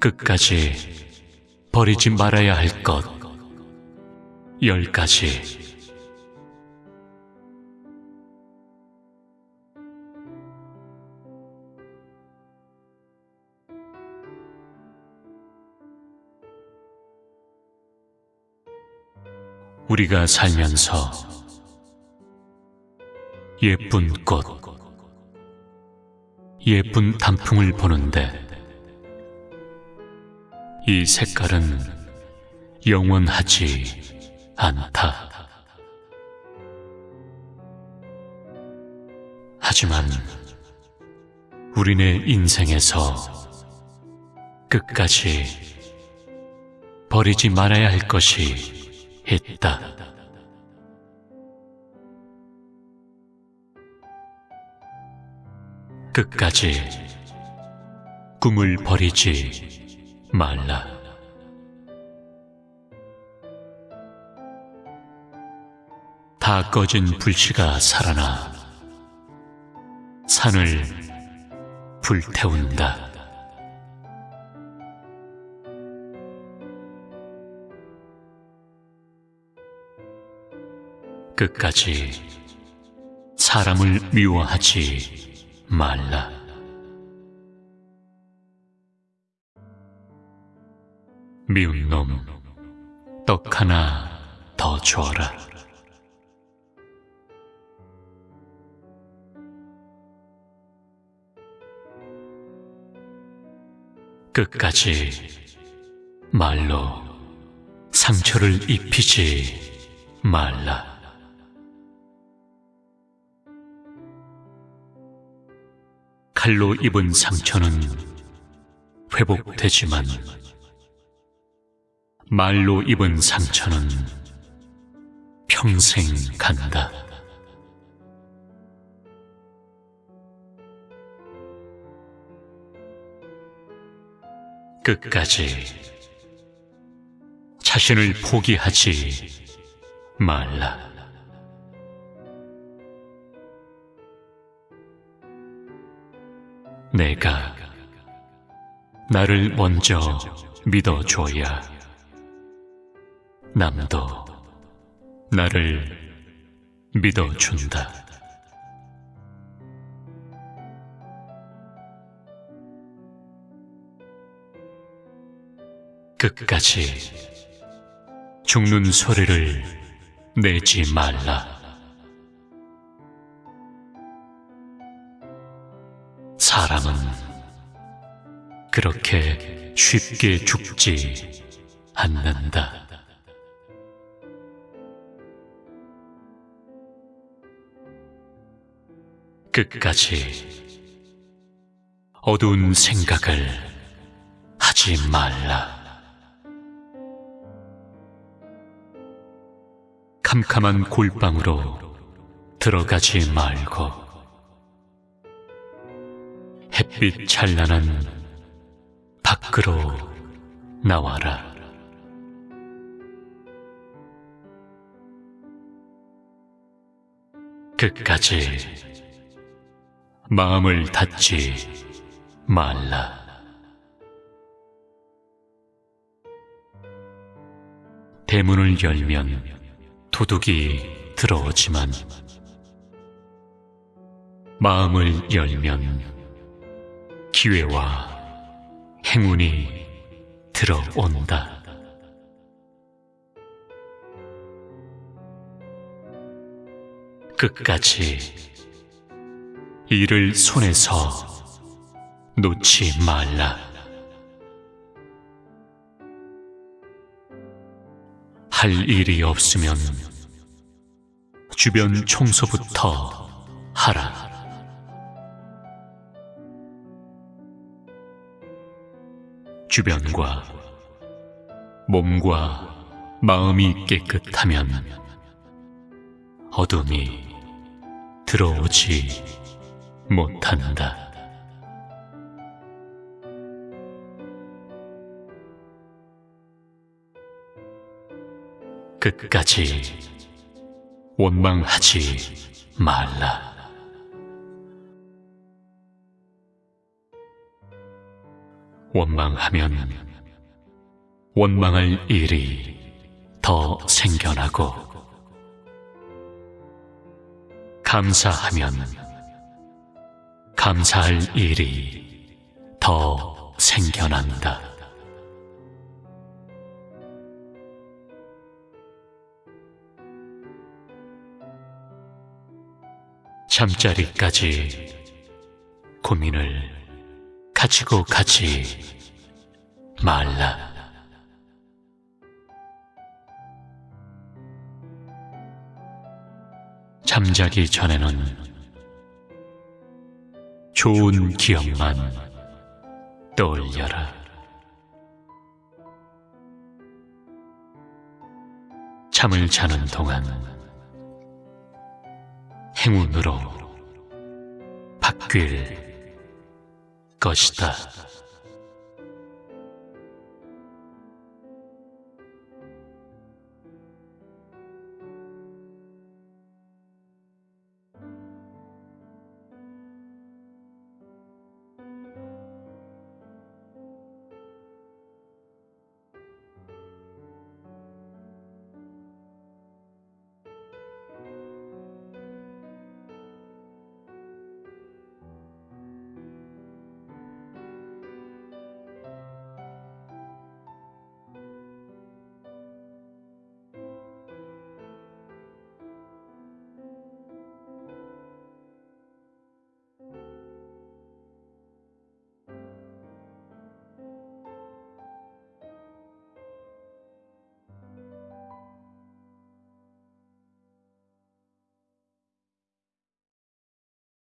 끝까지 버리지 말아야 할 것. 열 가지. 우리가 살면서 예쁜 꽃, 예쁜 단풍을 보는데 이 색깔은 영원하지 않다. 하지만 우리네 인생에서 끝까지 버리지 말아야 할 것이 있다. 끝까지 꿈을 버리지 말라. 다 꺼진 불씨가 살아나 산을 불태운다. 끝까지 사람을 미워하지 말라. 미운 놈, 떡 하나 더 줘라. 끝까지 말로 상처를 입히지 말라. 칼로 입은 상처는 회복되지만 말로 입은 상처는 평생 간다. 끝까지 자신을 포기하지 말라. 내가 나를 먼저 믿어줘야 남도 나를 믿어준다. 끝까지 죽는 소리를 내지 말라. 사람은 그렇게 쉽게 죽지 않는다. 끝까지 어두운 생각을 하지 말라. 캄캄한 골방으로 들어가지 말고 햇빛 찬란한 밖으로 나와라. 끝까지 마음을 닫지 말라. 대문을 열면 도둑이 들어오지만 마음을 열면 기회와 행운이 들어온다. 끝까지 이를 손에서 놓지 말라. 할 일이 없으면 주변 청소부터 하라. 주변과 몸과 마음이 깨끗하면 어둠이 들어오지 못한다. 끝까지 원망하지 말라. 원망하면 원망할 일이 더 생겨나고 감사하면 감사할 일이 더 생겨난다. 잠자리까지 고민을 가지고 가지 말라. 잠자기 전에는 좋은 기억만 떠올려라. 잠을 자는 동안 행운으로 바뀔 것이다.